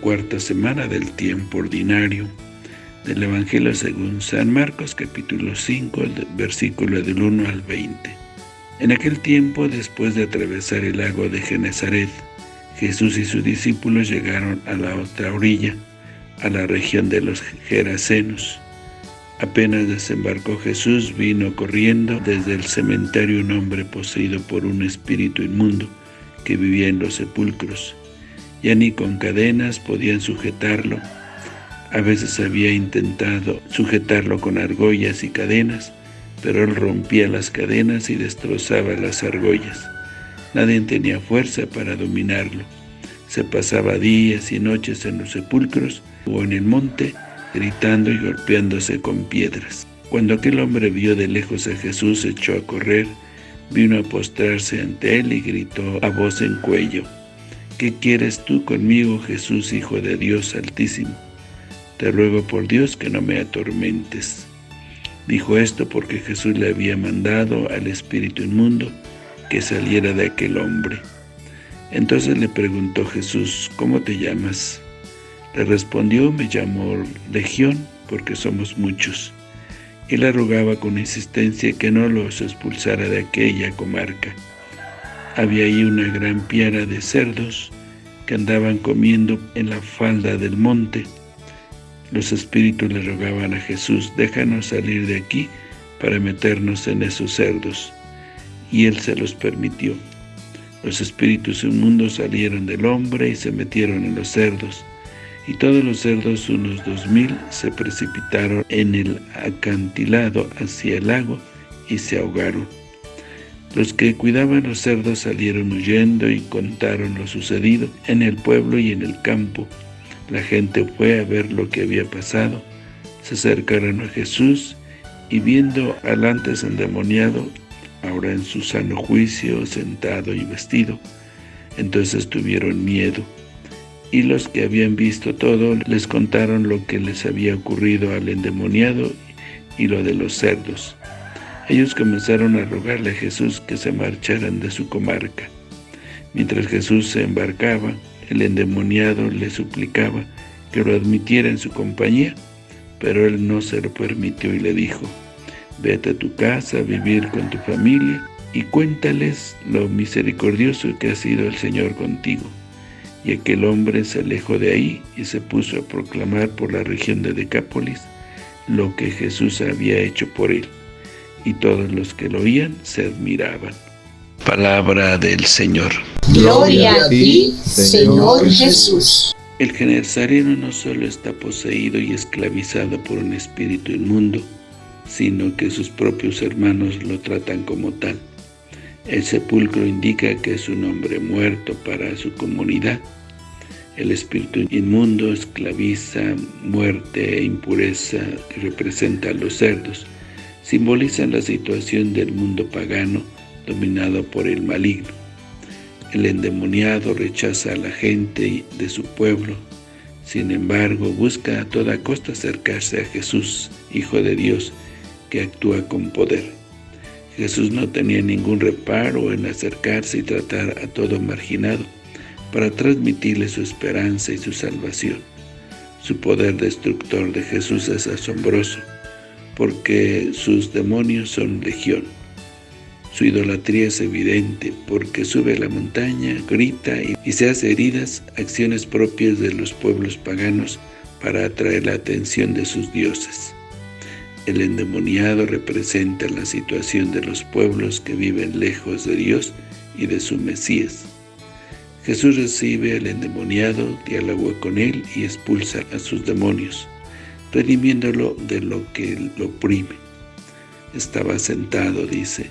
cuarta semana del tiempo ordinario del Evangelio según San Marcos capítulo 5, versículo del 1 al 20. En aquel tiempo, después de atravesar el lago de Genezaret, Jesús y sus discípulos llegaron a la otra orilla, a la región de los Gerasenos. Apenas desembarcó Jesús, vino corriendo desde el cementerio un hombre poseído por un espíritu inmundo que vivía en los sepulcros. Ya ni con cadenas podían sujetarlo. A veces había intentado sujetarlo con argollas y cadenas, pero él rompía las cadenas y destrozaba las argollas. Nadie tenía fuerza para dominarlo. Se pasaba días y noches en los sepulcros o en el monte, gritando y golpeándose con piedras. Cuando aquel hombre vio de lejos a Jesús, echó a correr, vino a postrarse ante él y gritó a voz en cuello, ¿Qué quieres tú conmigo, Jesús, Hijo de Dios Altísimo? Te ruego por Dios que no me atormentes. Dijo esto porque Jesús le había mandado al espíritu inmundo que saliera de aquel hombre. Entonces le preguntó Jesús, ¿cómo te llamas? Le respondió, me llamo Legión, porque somos muchos. Y le rogaba con insistencia que no los expulsara de aquella comarca. Había ahí una gran piara de cerdos que andaban comiendo en la falda del monte, los espíritus le rogaban a Jesús, déjanos salir de aquí para meternos en esos cerdos. Y él se los permitió. Los espíritus inmundos salieron del hombre y se metieron en los cerdos. Y todos los cerdos, unos dos mil, se precipitaron en el acantilado hacia el lago y se ahogaron. Los que cuidaban los cerdos salieron huyendo y contaron lo sucedido en el pueblo y en el campo, la gente fue a ver lo que había pasado, se acercaron a Jesús y viendo al antes endemoniado, ahora en su sano juicio, sentado y vestido, entonces tuvieron miedo. Y los que habían visto todo les contaron lo que les había ocurrido al endemoniado y lo de los cerdos. Ellos comenzaron a rogarle a Jesús que se marcharan de su comarca. Mientras Jesús se embarcaba, el endemoniado le suplicaba que lo admitiera en su compañía, pero él no se lo permitió y le dijo, «Vete a tu casa a vivir con tu familia y cuéntales lo misericordioso que ha sido el Señor contigo». Y aquel hombre se alejó de ahí y se puso a proclamar por la región de Decápolis lo que Jesús había hecho por él, y todos los que lo oían se admiraban. Palabra del Señor. Gloria a ti, Señor Jesús. El Genezareno no solo está poseído y esclavizado por un espíritu inmundo, sino que sus propios hermanos lo tratan como tal. El sepulcro indica que es un hombre muerto para su comunidad. El espíritu inmundo esclaviza muerte e impureza que representa a los cerdos. Simbolizan la situación del mundo pagano dominado por el maligno. El endemoniado rechaza a la gente de su pueblo, sin embargo busca a toda costa acercarse a Jesús, Hijo de Dios, que actúa con poder. Jesús no tenía ningún reparo en acercarse y tratar a todo marginado, para transmitirle su esperanza y su salvación. Su poder destructor de Jesús es asombroso, porque sus demonios son legión. Su idolatría es evidente porque sube a la montaña, grita y se hace heridas, acciones propias de los pueblos paganos para atraer la atención de sus dioses. El endemoniado representa la situación de los pueblos que viven lejos de Dios y de su Mesías. Jesús recibe al endemoniado, dialoga con él y expulsa a sus demonios, redimiéndolo de lo que lo oprime. Estaba sentado, dice,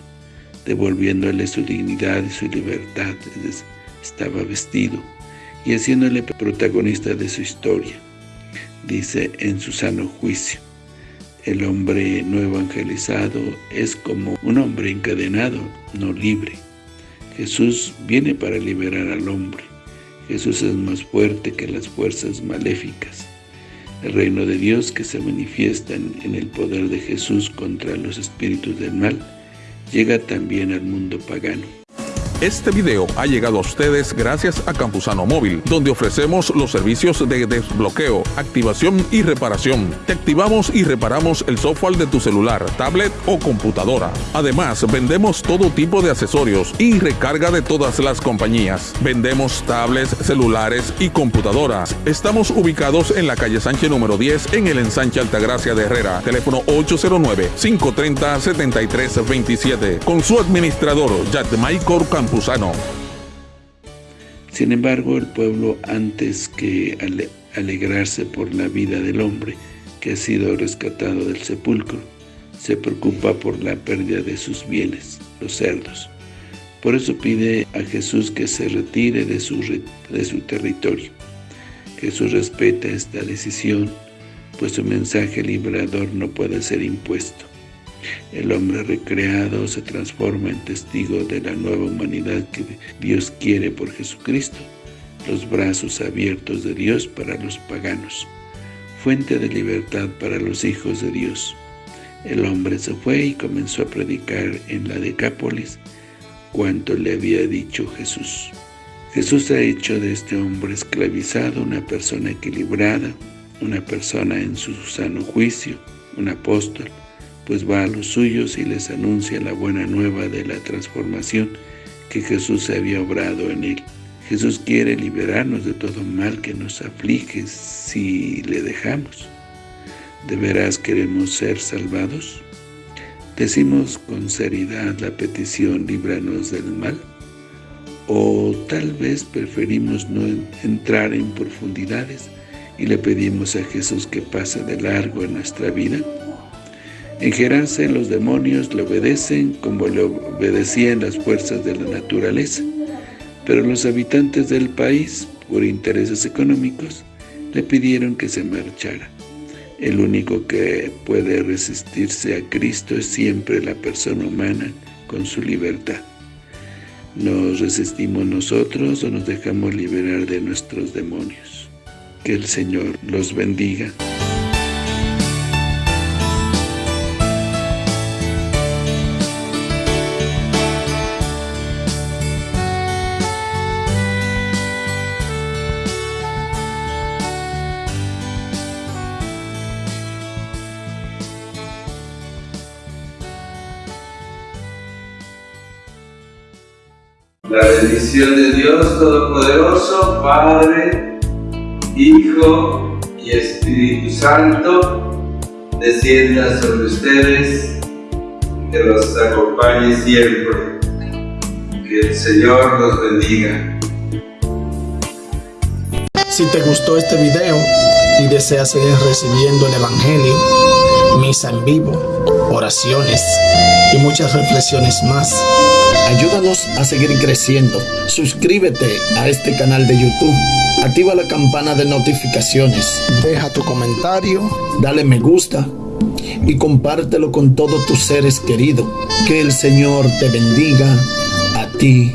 devolviéndole su dignidad y su libertad, estaba vestido y haciéndole protagonista de su historia. Dice en su sano juicio, el hombre no evangelizado es como un hombre encadenado, no libre. Jesús viene para liberar al hombre. Jesús es más fuerte que las fuerzas maléficas. El reino de Dios que se manifiesta en el poder de Jesús contra los espíritus del mal llega también al mundo pagano. Este video ha llegado a ustedes gracias a Campusano Móvil, donde ofrecemos los servicios de desbloqueo, activación y reparación. Te activamos y reparamos el software de tu celular, tablet o computadora. Además, vendemos todo tipo de accesorios y recarga de todas las compañías. Vendemos tablets, celulares y computadoras. Estamos ubicados en la calle Sánchez número 10 en el ensanche Altagracia de Herrera. Teléfono 809-530-7327. Con su administrador, Michael Sin embargo, el pueblo, antes que alegrarse por la vida del hombre que ha sido rescatado del sepulcro, se preocupa por la pérdida de sus bienes, los cerdos. Por eso pide a Jesús que se retire de su, de su territorio. Jesús respeta esta decisión, pues su mensaje liberador no puede ser impuesto. El hombre recreado se transforma en testigo de la nueva humanidad que Dios quiere por Jesucristo, los brazos abiertos de Dios para los paganos, fuente de libertad para los hijos de Dios. El hombre se fue y comenzó a predicar en la Decápolis cuanto le había dicho Jesús. Jesús ha hecho de este hombre esclavizado una persona equilibrada, una persona en su sano juicio, un apóstol, pues va a los suyos y les anuncia la buena nueva de la transformación que Jesús había obrado en él. Jesús quiere liberarnos de todo mal que nos aflige si le dejamos. ¿De veras queremos ser salvados? ¿Decimos con seriedad la petición, líbranos del mal? ¿O tal vez preferimos no entrar en profundidades y le pedimos a Jesús que pase de largo en nuestra vida? En Gerase los demonios le obedecen como le obedecían las fuerzas de la naturaleza, pero los habitantes del país, por intereses económicos, le pidieron que se marchara. El único que puede resistirse a Cristo es siempre la persona humana con su libertad. ¿Nos resistimos nosotros o nos dejamos liberar de nuestros demonios? Que el Señor los bendiga. La bendición de Dios Todopoderoso, Padre, Hijo y Espíritu Santo, descienda sobre ustedes, que los acompañe siempre. Que el Señor los bendiga. Si te gustó este video y deseas seguir recibiendo el Evangelio, misa en vivo, oraciones y muchas reflexiones más, Ayúdanos a seguir creciendo. Suscríbete a este canal de YouTube. Activa la campana de notificaciones. Deja tu comentario. Dale me gusta. Y compártelo con todos tus seres queridos. Que el Señor te bendiga a ti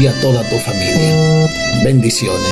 y a toda tu familia. Bendiciones.